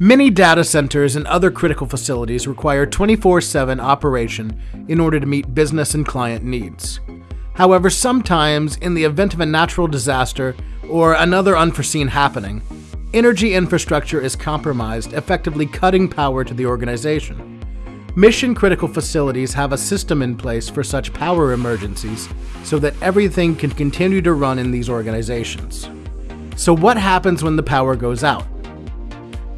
Many data centers and other critical facilities require 24 7 operation in order to meet business and client needs. However, sometimes, in the event of a natural disaster or another unforeseen happening, energy infrastructure is compromised, effectively cutting power to the organization. Mission critical facilities have a system in place for such power emergencies so that everything can continue to run in these organizations. So, what happens when the power goes out?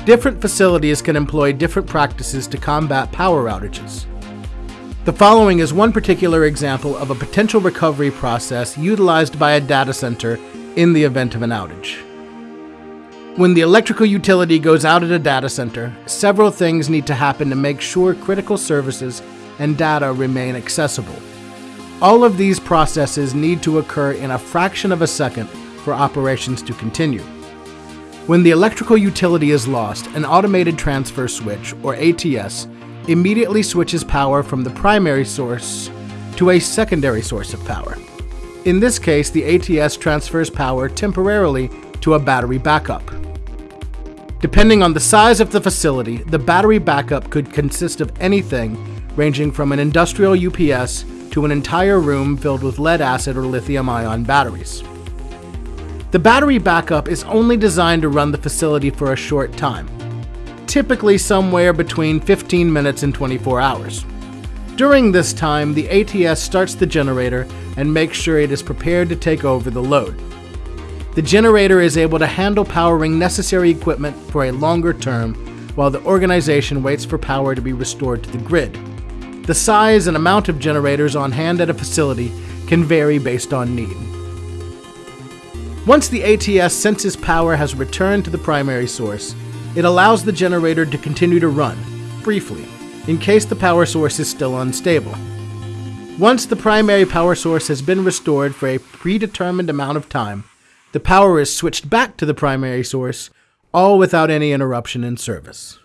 Different facilities can employ different practices to combat power outages. The following is one particular example of a potential recovery process utilized by a data center in the event of an outage. When the electrical utility goes out at a data center, several things need to happen to make sure critical services and data remain accessible. All of these processes need to occur in a fraction of a second for operations to continue. When the electrical utility is lost, an automated transfer switch, or ATS, immediately switches power from the primary source to a secondary source of power. In this case, the ATS transfers power temporarily to a battery backup. Depending on the size of the facility, the battery backup could consist of anything ranging from an industrial UPS to an entire room filled with lead acid or lithium ion batteries. The battery backup is only designed to run the facility for a short time, typically somewhere between 15 minutes and 24 hours. During this time, the ATS starts the generator and makes sure it is prepared to take over the load. The generator is able to handle powering necessary equipment for a longer term while the organization waits for power to be restored to the grid. The size and amount of generators on hand at a facility can vary based on need. Once the ATS senses power has returned to the primary source, it allows the generator to continue to run, briefly, in case the power source is still unstable. Once the primary power source has been restored for a predetermined amount of time, the power is switched back to the primary source, all without any interruption in service.